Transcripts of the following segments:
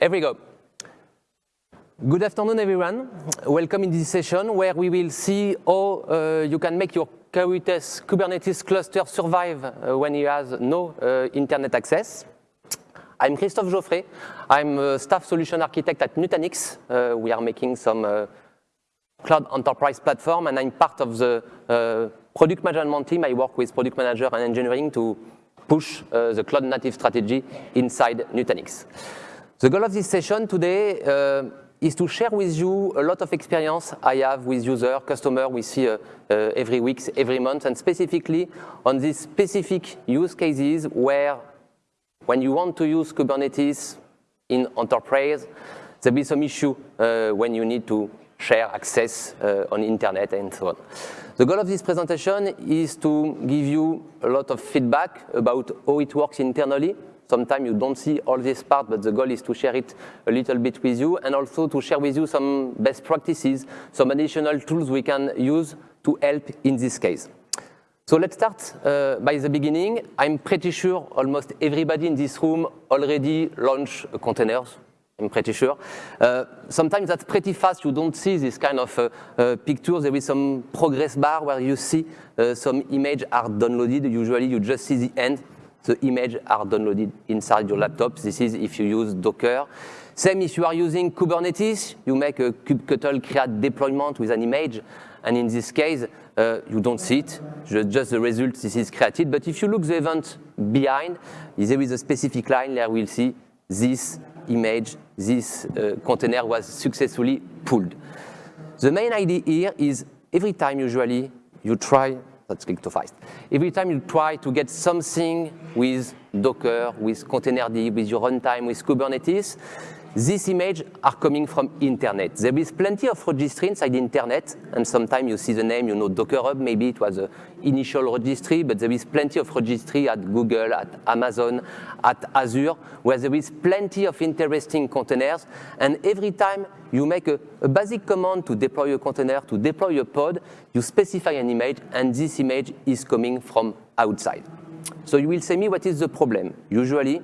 Here we go. Good afternoon, everyone. Welcome in this session where we will see how uh, you can make your Kubernetes, cluster survive uh, when you have no uh, internet access. I'm Christophe Jauffret. I'm a staff solution architect at Nutanix. Uh, we are making some uh, cloud enterprise platform, and I'm part of the uh, product management team. I work with product manager and engineering to push the cloud native strategy inside Nutanix. The goal of this session today uh, is to share with you a lot of experience I have with user, customer we see uh, uh, every week, every month, and specifically on these specific use cases where when you want to use Kubernetes in enterprise, there be some issue uh, when you need to share access uh, on internet and so on. The goal of this presentation is to give you a lot of feedback about how it works internally, Sometimes you don't see all this part, but the goal is to share it a little bit with you and also to share with you some best practices, some additional tools we can use to help in this case. So let's start uh, by the beginning. I'm pretty sure almost everybody in this room already launched containers. I'm pretty sure. Uh, sometimes that's pretty fast. You don't see this kind of uh, uh, pictures. There is some progress bar where you see uh, some image are downloaded. Usually you just see the end the image are downloaded inside your laptop. This is if you use Docker. Same if you are using Kubernetes, you make a kubectl create deployment with an image, and in this case, uh, you don't see it, just the result, this is created. But if you look the event behind, there is a specific line there we'll see this image, this uh, container was successfully pulled. The main idea here is every time usually you try that's click to fast. Every time you try to get something with Docker, with Containerd, with your runtime, with Kubernetes, these images are coming from internet. There is plenty of registry inside internet, and sometimes you see the name, you know Docker Hub, maybe it was the initial registry, but there is plenty of registry at Google, at Amazon, at Azure, where there is plenty of interesting containers, and every time you make a, a basic command to deploy a container, to deploy a pod, you specify an image, and this image is coming from outside. So you will say me what is the problem. Usually,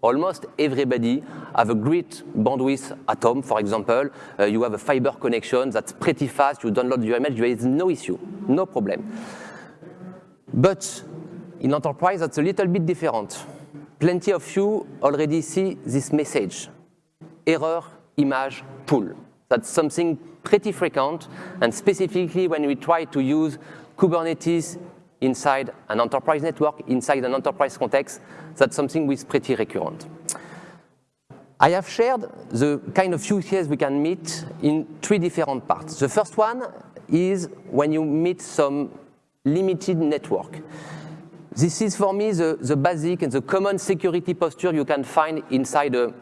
almost everybody have a great bandwidth at home, for example. Uh, you have a fiber connection that's pretty fast. You download your image, there is no issue, no problem. But in enterprise, that's a little bit different. Plenty of you already see this message, error image pull. That's something pretty frequent, and specifically when we try to use Kubernetes inside an enterprise network, inside an enterprise context, that's something which is pretty recurrent. I have shared the kind of use case we can meet in three different parts. The first one is when you meet some limited network. This is for me the, the basic and the common security posture you can find inside a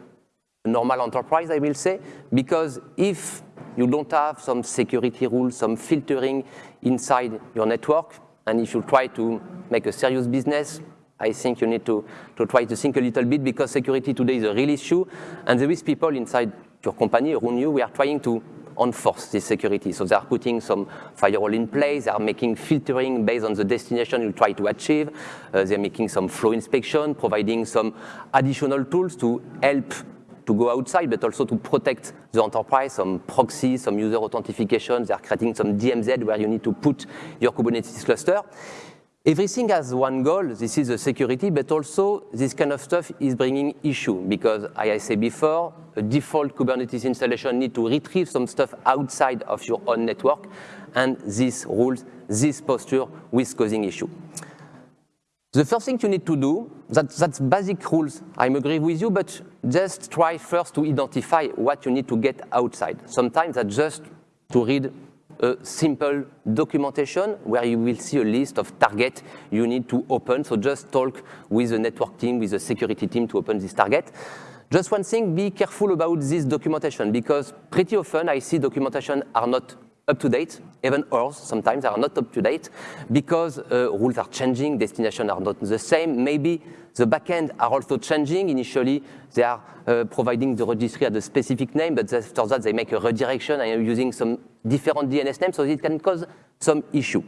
normal enterprise, I will say, because if you don't have some security rules, some filtering inside your network, and if you try to make a serious business, I think you need to, to try to think a little bit because security today is a real issue. And there is people inside your company around you, we are trying to enforce this security. So they are putting some firewall in place, they are making filtering based on the destination you try to achieve. Uh, they're making some flow inspection, providing some additional tools to help to go outside, but also to protect the enterprise, some proxy, some user authentication. They are creating some DMZ where you need to put your Kubernetes cluster. Everything has one goal, this is the security, but also this kind of stuff is bringing issue because, as I said before, a default Kubernetes installation need to retrieve some stuff outside of your own network, and these rules, this posture is causing issue. The first thing you need to do, that, that's basic rules—I'm agree with you, but just try first to identify what you need to get outside. Sometimes that's just to read a simple documentation where you will see a list of targets you need to open. So just talk with the network team, with the security team to open this target. Just one thing, be careful about this documentation because pretty often I see documentation are not up to date, even ours sometimes are not up to date because uh, rules are changing, destinations are not the same. Maybe the backend are also changing. Initially, they are uh, providing the registry at a specific name, but after that, they make a redirection and using some different DNS names, so it can cause some issue.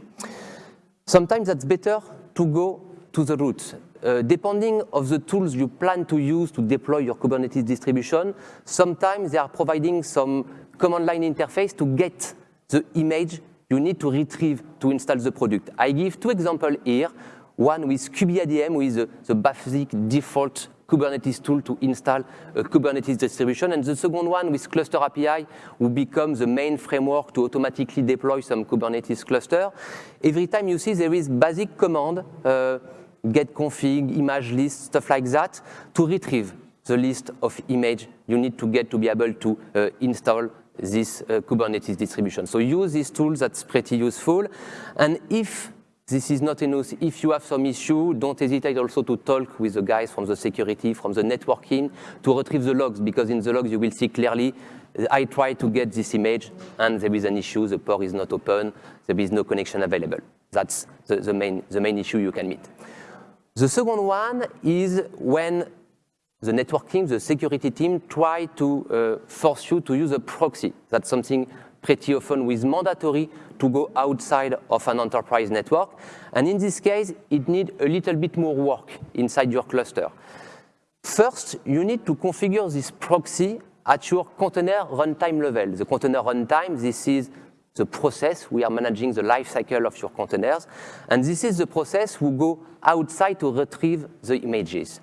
Sometimes that's better to go to the root. Uh, depending of the tools you plan to use to deploy your Kubernetes distribution, sometimes they are providing some command line interface to get the image you need to retrieve to install the product. I give two examples here, one with kubeadm, with the, the basic default Kubernetes tool to install a Kubernetes distribution, and the second one with Cluster API, who becomes the main framework to automatically deploy some Kubernetes cluster. Every time you see there is basic command, uh, get config, image list, stuff like that, to retrieve the list of image you need to get to be able to uh, install this uh, Kubernetes distribution. So use these tools, that's pretty useful. And if this is not enough, if you have some issue, don't hesitate also to talk with the guys from the security, from the networking, to retrieve the logs, because in the logs you will see clearly, I tried to get this image, and there is an issue, the port is not open, there is no connection available. That's the, the, main, the main issue you can meet. The second one is when the network team, the security team, try to uh, force you to use a proxy. That's something pretty often with mandatory to go outside of an enterprise network. And in this case, it needs a little bit more work inside your cluster. First, you need to configure this proxy at your container runtime level. The container runtime, this is the process. We are managing the life cycle of your containers. And this is the process who go outside to retrieve the images.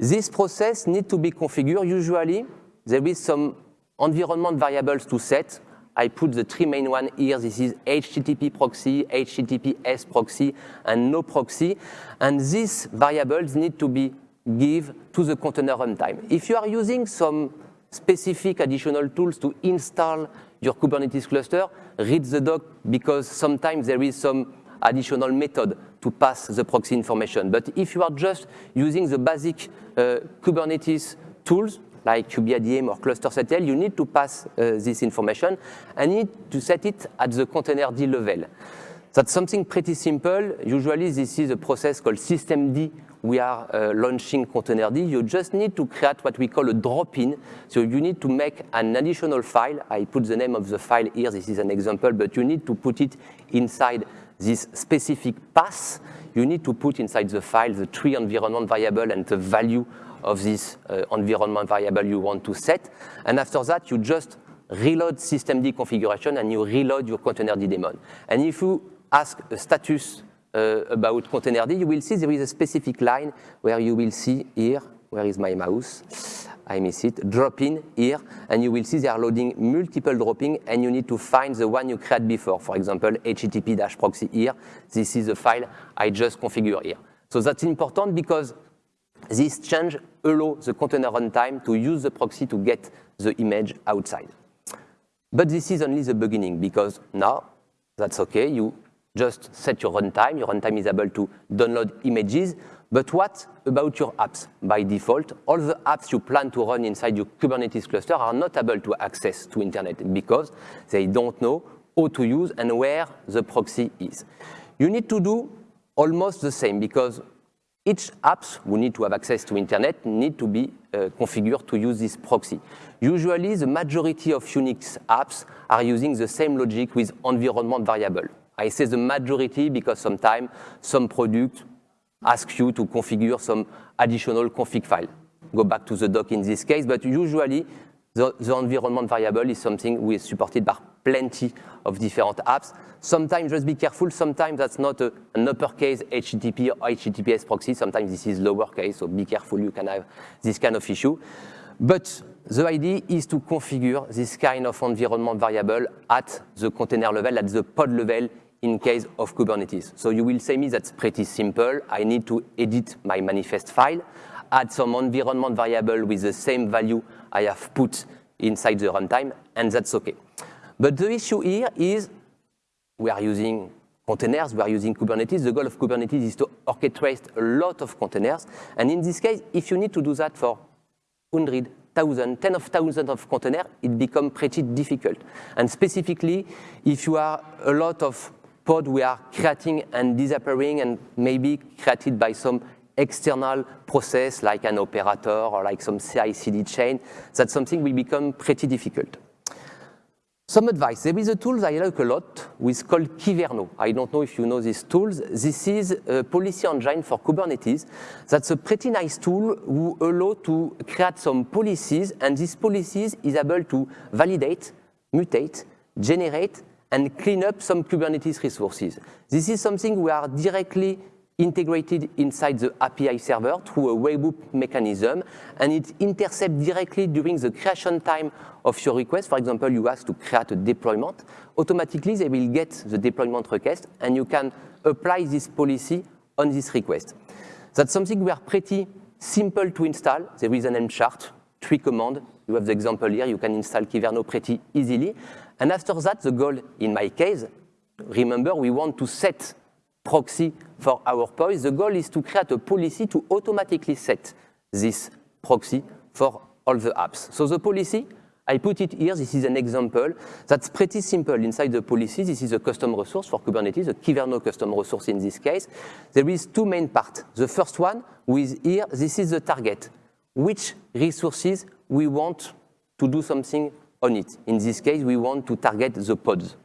This process needs to be configured. Usually, there is some environment variables to set. I put the three main ones here. This is HTTP proxy, HTTPS proxy, and no proxy. And these variables need to be give to the container runtime. If you are using some specific additional tools to install your Kubernetes cluster, read the doc because sometimes there is some additional method to pass the proxy information. But if you are just using the basic uh, Kubernetes tools, like kubeadm or ClusterCTL, you need to pass uh, this information and need to set it at the container D level. That's something pretty simple. Usually this is a process called systemd. We are uh, launching containerd. You just need to create what we call a drop-in. So you need to make an additional file. I put the name of the file here. This is an example, but you need to put it inside this specific path. You need to put inside the file the tree environment variable and the value of this uh, environment variable you want to set. And after that, you just reload systemd configuration and you reload your containerd daemon. And if you ask a status uh, about containerd, you will see there is a specific line where you will see here, where is my mouse? I miss it, drop in here, and you will see they are loading multiple dropping, and you need to find the one you created before. For example, http-proxy here. This is the file I just configured here. So that's important because this change allows the container runtime to use the proxy to get the image outside. But this is only the beginning because now that's okay. You just set your runtime. Your runtime is able to download images. But what about your apps? By default, all the apps you plan to run inside your Kubernetes cluster are not able to access to internet because they don't know how to use and where the proxy is. You need to do almost the same because each apps who need to have access to internet need to be uh, configured to use this proxy. Usually, the majority of Unix apps are using the same logic with environment variable. I say the majority because sometimes some product ask you to configure some additional config file. Go back to the doc in this case, but usually the, the environment variable is something we supported by plenty of different apps. Sometimes just be careful, sometimes that's not a, an uppercase HTTP or HTTPS proxy, sometimes this is lowercase, so be careful, you can have this kind of issue. But the idea is to configure this kind of environment variable at the container level, at the pod level in case of Kubernetes. So you will say me that's pretty simple. I need to edit my manifest file, add some environment variable with the same value I have put inside the runtime, and that's okay. But the issue here is we are using containers, we are using Kubernetes. The goal of Kubernetes is to orchestrate a lot of containers. And in this case, if you need to do that for 100, 1,000, 10 of thousands of containers, it becomes pretty difficult. And specifically, if you are a lot of pod we are creating and disappearing and maybe created by some external process like an operator or like some CI-CD chain, that's something will become pretty difficult. Some advice. There is a tool I like a lot, which called Kyverno. I don't know if you know these tools. This is a policy engine for Kubernetes. That's a pretty nice tool who allow to create some policies, and these policies is able to validate, mutate, generate, and clean up some Kubernetes resources. This is something we are directly integrated inside the API server through a webhook mechanism, and it intercepts directly during the creation time of your request. For example, you ask to create a deployment. Automatically, they will get the deployment request, and you can apply this policy on this request. That's something we are pretty simple to install. There is an Helm chart, three commands. You have the example here. You can install Kyverno pretty easily. And after that, the goal, in my case, remember, we want to set proxy for our POIs. The goal is to create a policy to automatically set this proxy for all the apps. So the policy, I put it here, this is an example. That's pretty simple. Inside the policy, this is a custom resource for Kubernetes, a Kyverno custom resource in this case. There is two main parts. The first one, with here, this is the target. Which resources we want to do something on it. In this case, we want to target the pods.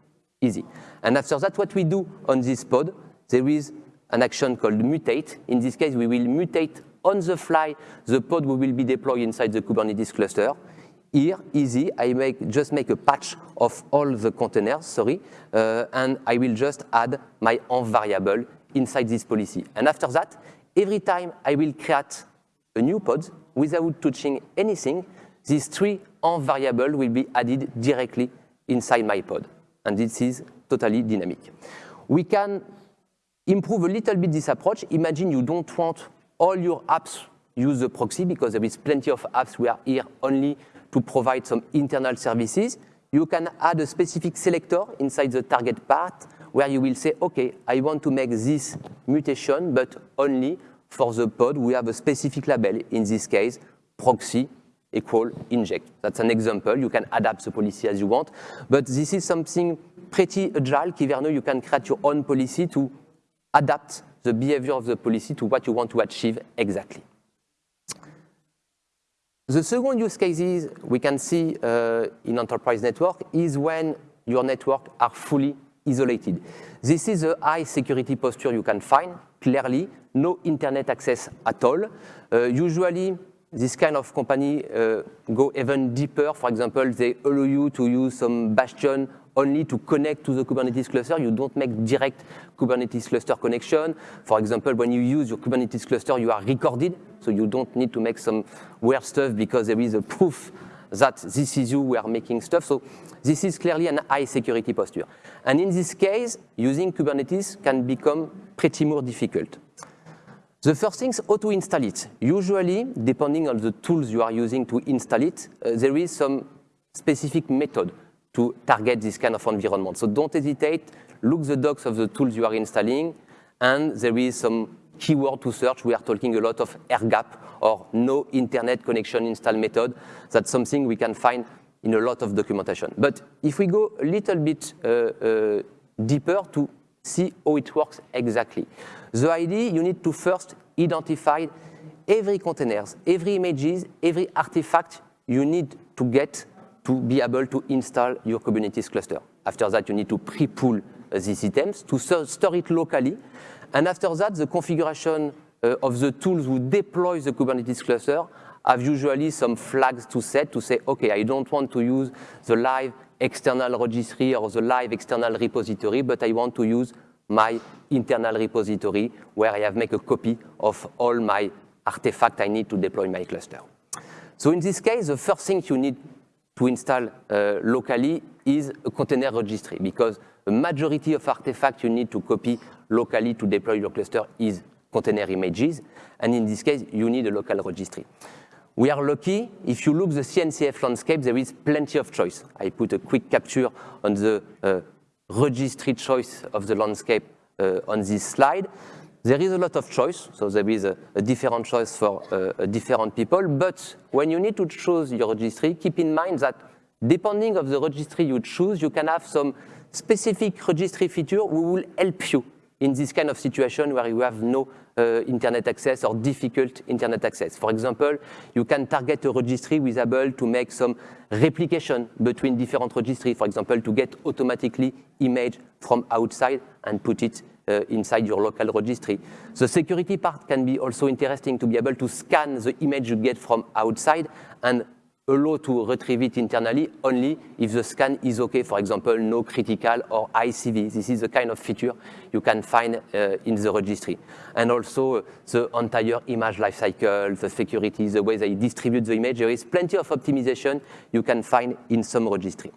Easy. And after that, what we do on this pod, there is an action called mutate. In this case, we will mutate on the fly the pod we will be deployed inside the Kubernetes cluster. Here, easy, I make, just make a patch of all the containers, sorry, uh, and I will just add my env variable inside this policy. And after that, every time I will create a new pod without touching anything, these three env variables will be added directly inside my pod. And this is totally dynamic. We can improve a little bit this approach. Imagine you don't want all your apps use the proxy because there is plenty of apps we are here only to provide some internal services. You can add a specific selector inside the target part where you will say, okay, I want to make this mutation, but only for the pod. We have a specific label, in this case, proxy equal inject. That's an example. You can adapt the policy as you want, but this is something pretty agile. Kyverno, you can create your own policy to adapt the behavior of the policy to what you want to achieve exactly. The second use cases we can see uh, in enterprise network is when your network are fully isolated. This is a high security posture you can find, clearly, no internet access at all. Uh, usually, this kind of company uh, go even deeper. For example, they allow you to use some bastion only to connect to the Kubernetes cluster. You don't make direct Kubernetes cluster connection. For example, when you use your Kubernetes cluster, you are recorded, so you don't need to make some weird stuff because there is a proof that this is you who are making stuff. So this is clearly an high security posture. And in this case, using Kubernetes can become pretty more difficult. The first thing is how to install it. Usually, depending on the tools you are using to install it, uh, there is some specific method to target this kind of environment. So don't hesitate, look the docs of the tools you are installing, and there is some keyword to search. We are talking a lot of air gap or no internet connection install method. That's something we can find in a lot of documentation. But if we go a little bit uh, uh, deeper to see how it works exactly. The idea, you need to first identify every containers, every images, every artifact you need to get to be able to install your Kubernetes cluster. After that, you need to pre-pull uh, these items to store it locally. And after that, the configuration uh, of the tools who deploy the Kubernetes cluster have usually some flags to set to say, okay, I don't want to use the live external registry or the live external repository, but I want to use my internal repository where I have make a copy of all my artifact I need to deploy my cluster. So in this case, the first thing you need to install uh, locally is a container registry because the majority of artifacts you need to copy locally to deploy your cluster is container images. And in this case, you need a local registry. We are lucky. If you look the CNCF landscape, there is plenty of choice. I put a quick capture on the uh, registry choice of the landscape uh, on this slide. There is a lot of choice, so there is a, a different choice for uh, different people, but when you need to choose your registry, keep in mind that depending of the registry you choose, you can have some specific registry feature who will help you in this kind of situation where you have no uh, internet access or difficult internet access. For example, you can target a registry with able to make some replication between different registries, for example, to get automatically image from outside and put it uh, inside your local registry. The security part can be also interesting to be able to scan the image you get from outside and allow to retrieve it internally only if the scan is okay, for example, no critical or ICV. This is the kind of feature you can find uh, in the registry. And also uh, the entire image lifecycle, the security, the way they distribute the image, there is plenty of optimization you can find in some registry.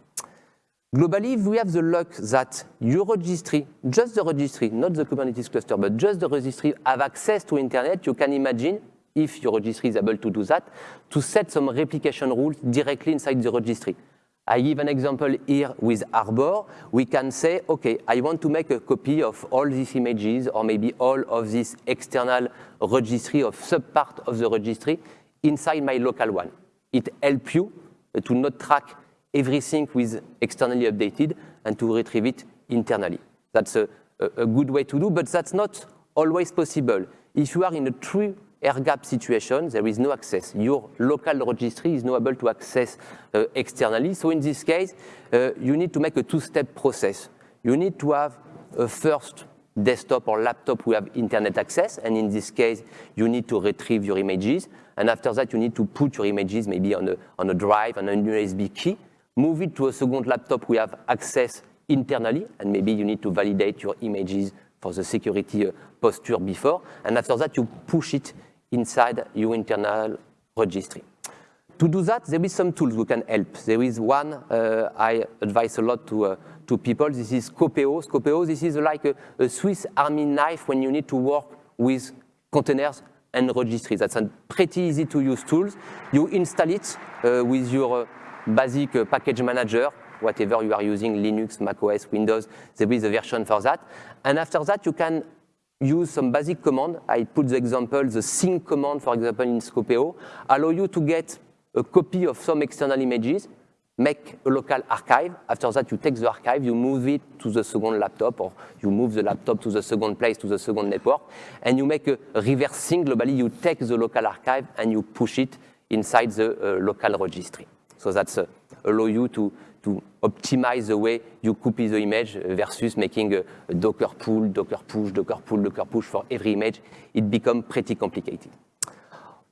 Globally, we have the luck that your registry, just the registry, not the Kubernetes cluster, but just the registry have access to internet, you can imagine if your registry is able to do that, to set some replication rules directly inside the registry. I give an example here with Harbor. We can say, okay, I want to make a copy of all these images or maybe all of this external registry of subpart of the registry inside my local one. It helps you to not track everything with externally updated and to retrieve it internally. That's a, a, a good way to do, but that's not always possible. If you are in a true air gap situation, there is no access. Your local registry is not able to access uh, externally. So in this case, uh, you need to make a two-step process. You need to have a first desktop or laptop who have internet access, and in this case, you need to retrieve your images. And after that, you need to put your images maybe on a, on a drive, on a USB key, move it to a second laptop who have access internally, and maybe you need to validate your images for the security uh, posture before, and after that, you push it inside your internal registry. To do that, there is some tools we can help. There is one uh, I advise a lot to, uh, to people. This is Skopeo. Skopeo, this is like a, a, Swiss army knife when you need to work with containers and registries. That's a pretty easy to use tools. You install it uh, with your uh, basic uh, package manager, whatever you are using, Linux, macOS, Windows, there is a version for that. And after that, you can use some basic command. I put the example, the sync command, for example, in Skopeo, allow you to get a copy of some external images, make a local archive. After that, you take the archive, you move it to the second laptop, or you move the laptop to the second place, to the second network, and you make a reverse sync. Globally, you take the local archive and you push it inside the uh, local registry. So that's uh, allow you to to optimize the way you copy the image versus making a, Docker pull, Docker push, Docker pull, Docker push for every image. It becomes pretty complicated.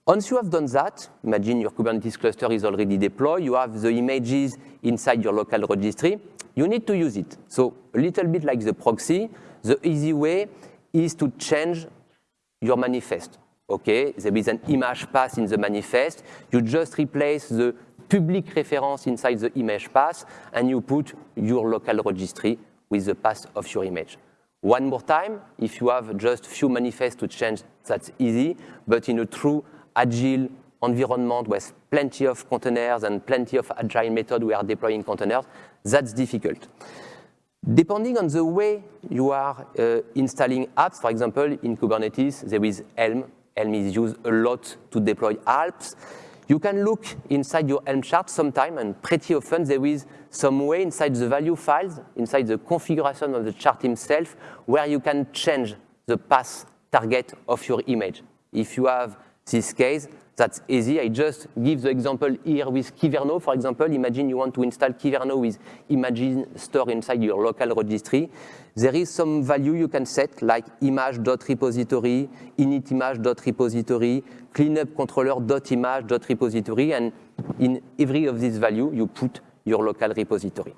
Once you have done that, imagine your Kubernetes cluster is already deployed, you have the images inside your local registry, you need to use it. So a little bit like the proxy, the easy way is to change your manifest. Okay, there is an image path in the manifest, you just replace the public reference inside the image path, and you put your local registry with the path of your image. One more time, if you have just few manifests to change, that's easy, but in a true agile environment with plenty of containers and plenty of agile method we are deploying containers, that's difficult. Depending on the way you are uh, installing apps, for example, in Kubernetes, there is Helm. Helm is used a lot to deploy apps. You can look inside your Helm chart sometime, and pretty often there is some way inside the value files, inside the configuration of the chart itself, where you can change the path target of your image. If you have this case, that's easy. I just give the example here with Kyverno, for example. Imagine you want to install Kyverno with Imagine store inside your local registry. There is some value you can set, like image.repository, initimage.repository, cleanupcontroller.image.repository, and in every of these value, you put your local repository.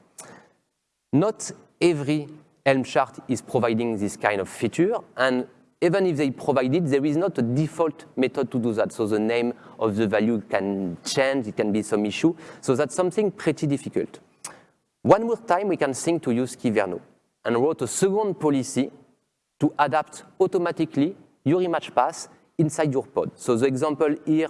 Not every Helm chart is providing this kind of feature, and even if they provide it, there is not a default method to do that. So the name of the value can change, it can be some issue. So that's something pretty difficult. One more time, we can think to use Kyverno and wrote a second policy to adapt automatically your image path inside your pod. So the example here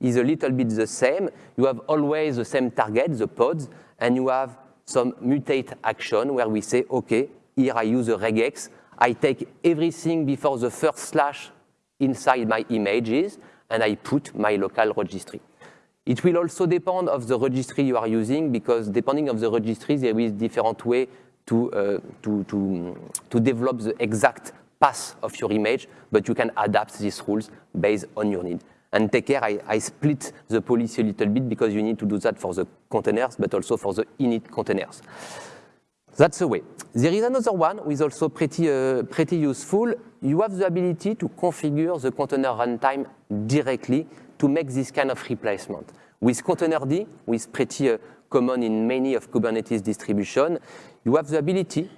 is a little bit the same. You have always the same target, the pods, and you have some mutate action where we say, okay, here I use a regex I take everything before the first slash inside my images, and I put my local registry. It will also depend of the registry you are using, because depending of the registry, there is different way to, uh, to, to, to develop the exact path of your image, but you can adapt these rules based on your need. And take care, I, I, split the policy a little bit because you need to do that for the containers, but also for the init containers. That's the way. There is another one which is also pretty, uh, pretty useful. You have the ability to configure the container runtime directly to make this kind of replacement. With containerd, which is pretty uh, common in many of Kubernetes distribution, you have the ability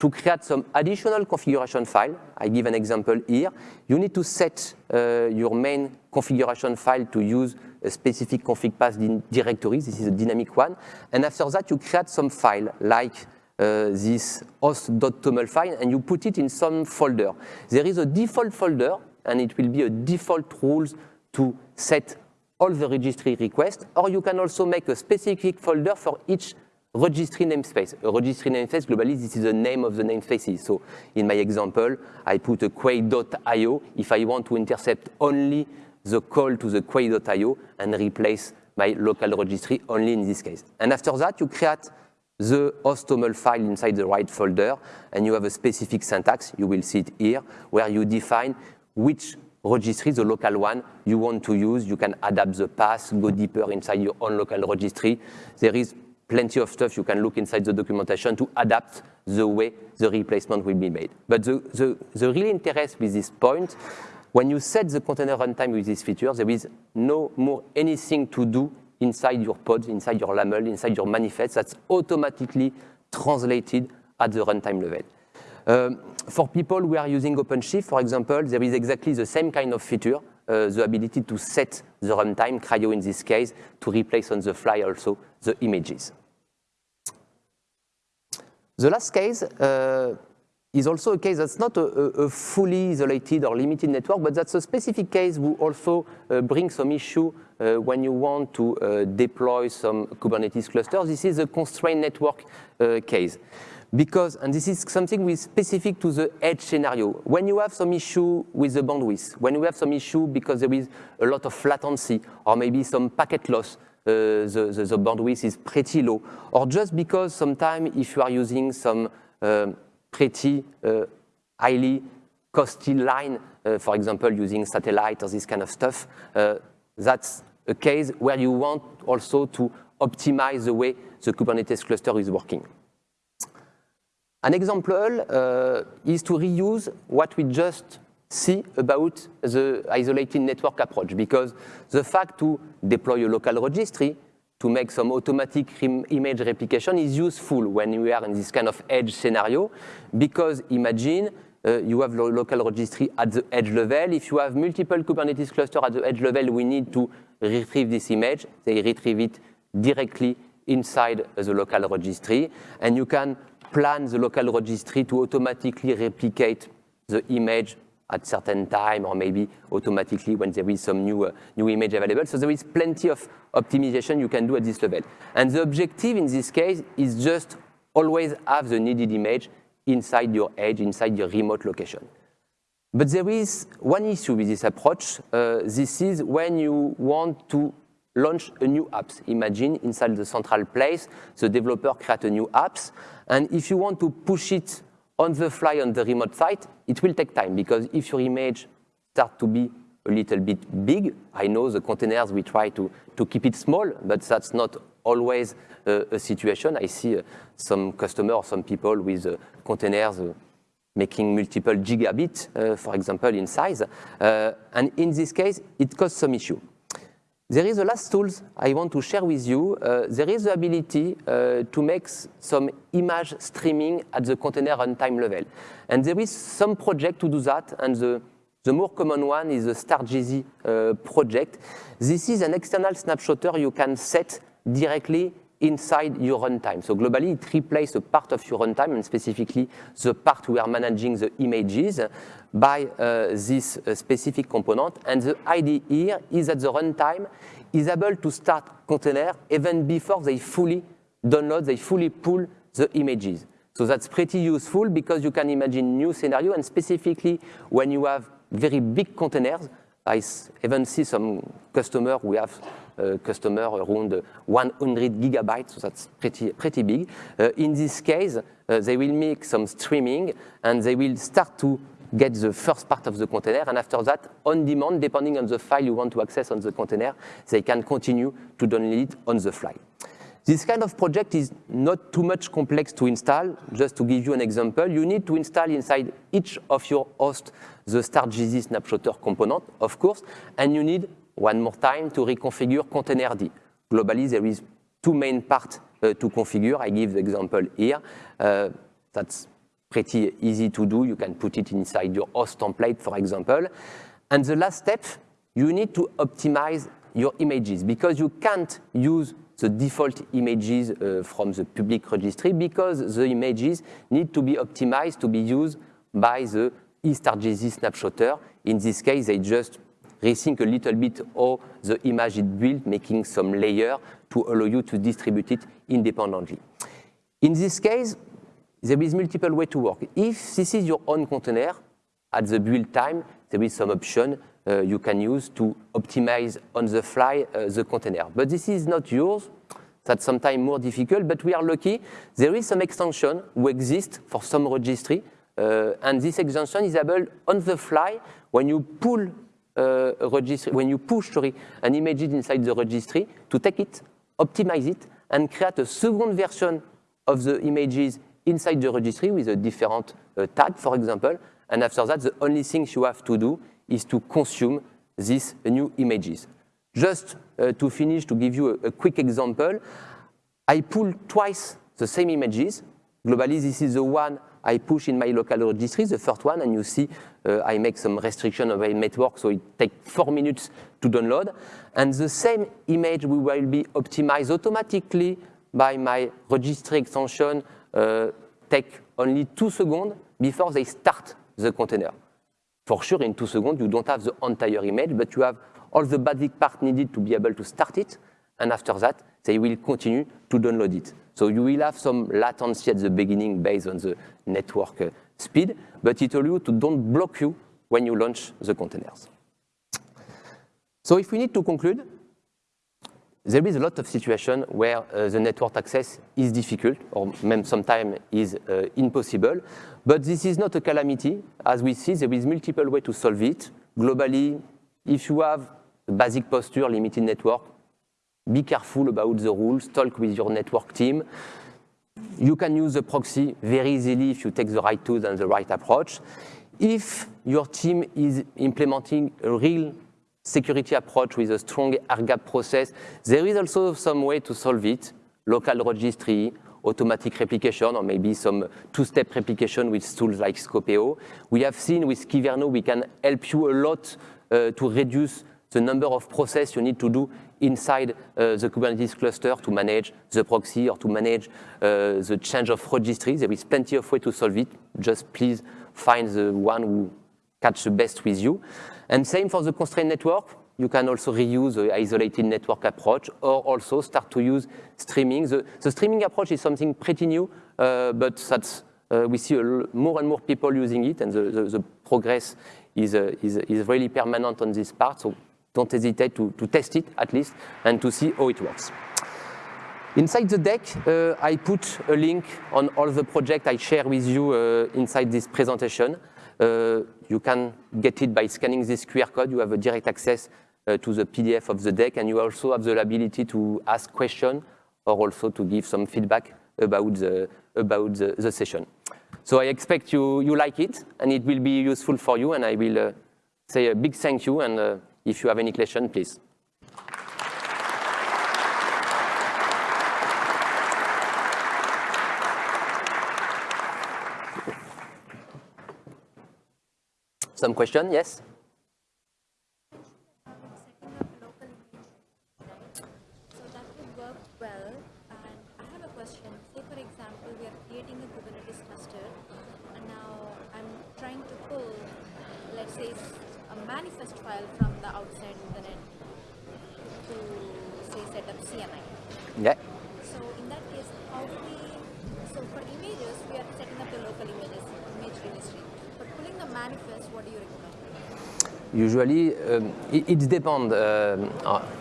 to create some additional configuration file. I give an example here. You need to set uh, your main configuration file to use a specific config path directory. This is a dynamic one. And after that, you create some file like Uh, this host.toml file and you put it in some folder. There is a default folder and it will be a default rules to set all the registry requests, or you can also make a specific folder for each registry namespace. A registry namespace, globally, this is the name of the namespaces. So in my example, I put a quay.io if I want to intercept only the call to the quay.io and replace my local registry only in this case. And after that, you create the host.toml file inside the right folder, and you have a specific syntax, you will see it here, where you define which registry, the local one you want to use. You can adapt the path, go deeper inside your own local registry. There is plenty of stuff you can look inside the documentation to adapt the way the replacement will be made. But the, the, the real interest with this point, when you set the container runtime with this feature, there is no more anything to do inside your pods, inside your YAML, inside your manifest, that's automatically translated at the runtime level. Um, for people who are using OpenShift, for example, there is exactly the same kind of feature, uh, the ability to set the runtime, CRI-O in this case, to replace on the fly also the images. The last case uh, is also a case that's not a, a, fully isolated or limited network, but that's a specific case who also uh, brings some issue uh, when you want to uh, deploy some Kubernetes clusters. This is a constrained network uh, case. Because, and this is something with specific to the edge scenario, when you have some issue with the bandwidth, when you have some issue because there is a lot of latency or maybe some packet loss, uh, the, the, the, bandwidth is pretty low, or just because sometimes if you are using some uh, pretty uh, highly costly line, uh, for example, using satellite or this kind of stuff, uh, that's a case where you want also to optimize the way the Kubernetes cluster is working. An example uh, is to reuse what we just see about the isolated network approach, because the fact to deploy a local registry to make some automatic image replication is useful when you are in this kind of edge scenario, because imagine uh, you have lo local registry at the edge level. If you have multiple Kubernetes cluster at the edge level, we need to retrieve this image. They retrieve it directly inside the local registry, and you can plan the local registry to automatically replicate the image at certain time or maybe automatically when there is some new, uh, new image available. So there is plenty of optimization you can do at this level. And the objective in this case is just always have the needed image inside your edge, inside your remote location. But there is one issue with this approach. Uh, this is when you want to launch a new app. Imagine inside the central place, the developer create a new apps. And if you want to push it on the fly on the remote site, it will take time because if your image start to be a little bit big, I know the containers, we try to, to keep it small, but that's not always uh, a situation. I see uh, some customer or some people with uh, containers uh, making multiple gigabit, uh, for example, in size. Uh, and in this case, it causes some issue. There is a last tools I want to share with you. Uh, there is the ability uh, to make some image streaming at the container runtime level. And there is some project to do that, and the, the more common one is the StarGZ uh, project. This is an external snapshotter you can set directly inside your runtime. So globally, it replaces a part of your runtime, and specifically the part we are managing the images by uh, this uh, specific component. And the idea here is that the runtime is able to start container even before they fully download, they fully pull the images. So that's pretty useful because you can imagine new scenario, and specifically when you have very big containers, I even see some customer we have uh, customer around 100 gigabytes, so that's pretty, pretty big. Uh, in this case, uh, they will make some streaming and they will start to get the first part of the container, and after that, on demand, depending on the file you want to access on the container, they can continue to download it on the fly. This kind of project is not too much complex to install. Just to give you an example, you need to install inside each of your hosts the StarGZ snapshotter component, of course, and you need, one more time, to reconfigure containerd. Globally, there is two main parts uh, to configure. I give the example here. Uh, that's pretty easy to do. You can put it inside your host template, for example. And the last step, you need to optimize your images because you can't use the default images uh, from the public registry because the images need to be optimized to be used by the eStarGZ snapshotter. In this case, they just rethink a little bit how the image is built, making some layer to allow you to distribute it independently. In this case, there is multiple way to work. If this is your own container, at the build time, there is some option uh, you can use to optimize on the fly uh, the container. But this is not yours. That's sometimes more difficult, but we are lucky. There is some extension who exists for some registry, uh, and this extension is able on the fly when you pull uh, registry, when you push sorry, an image inside the registry to take it, optimize it, and create a second version of the images inside the registry with a different uh, tag, for example. And after that, the only thing you have to do is to consume these new images. Just uh, to finish, to give you a, a, quick example, I pull twice the same images. Globally, this is the one I push in my local registry, the first one, and you see uh, I make some restriction of my network, so it takes four minutes to download. And the same image will be optimized automatically by my registry extension, uh, take only two seconds before they start the container. For sure, in two seconds, you don't have the entire image, but you have all the basic part needed to be able to start it, and after that, they will continue to download it. So you will have some latency at the beginning based on the network uh, speed, but it allows you to don't block you when you launch the containers. So if we need to conclude, there is a lot of situations where uh, the network access is difficult or même sometimes is uh, impossible, but this is not a calamity. As we see, there is multiple ways to solve it. Globally, if you have a basic posture, limited network, be careful about the rules, talk with your network team. You can use the proxy very easily if you take the right tools and the right approach. If your team is implementing a real security approach with a strong air-gap process, there is also some way to solve it, local registry, automatic replication, or maybe some two-step replication with tools like Skopeo. We have seen with Kyverno, we can help you a lot uh, to reduce the number of processes you need to do inside uh, the Kubernetes cluster to manage the proxy or to manage uh, the change of registry. There is plenty of way to solve it. Just please find the one who catch the best with you. And same for the constrained network. You can also reuse the isolated network approach or also start to use streaming. The, the streaming approach is something pretty new, uh, but that's, uh, we see more and more people using it and the, the, the progress is, uh, is, is really permanent on this part. So don't hesitate to, to test it at least and to see how it works. Inside the deck, uh, I put a link on all the projects I share with you uh, inside this presentation. Uh, you can get it by scanning this QR code. You have a direct access uh, to the PDF of the deck, and you also have the ability to ask questions or also to give some feedback about the, about the, the session. So I expect you, you like it, and it will be useful for you, and I will uh, say a big thank you, and uh, if you have any question, please. Some question, yes? Usually, um, it, it depends. Uh,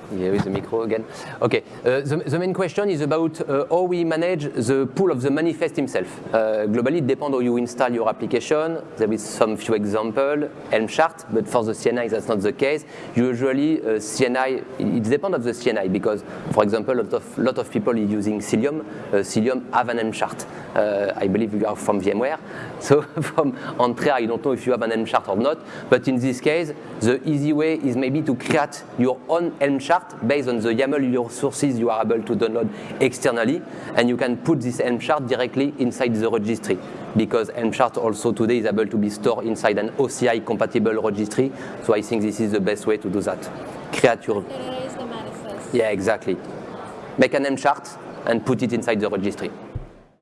here is the micro again. Okay, uh, the, main question is about uh, how we manage the pool of the manifest himself. Uh, globally, it depends how you install your application. There is some few example, Helm chart, but for the CNI, that's not the case. Usually, uh, CNI, it depends of the CNI because, for example, a lot of, lot of people using Cilium. Uh, Cilium have an Helm chart. I believe you are from VMware. So from Antrea, I don't know if you have an Helm chart or not, but in this case, the easy way is maybe to create your own Helm chart based on the YAML your sources you are able to download externally, and you can put this Helm chart directly inside the registry because Helm chart also today is able to be stored inside an OCI compatible registry. So I think this is the best way to do that. Create your, yeah, exactly. Make an Helm chart and put it inside the registry.